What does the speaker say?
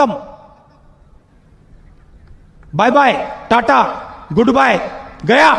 खत्म। Bye bye tata goodbye गया।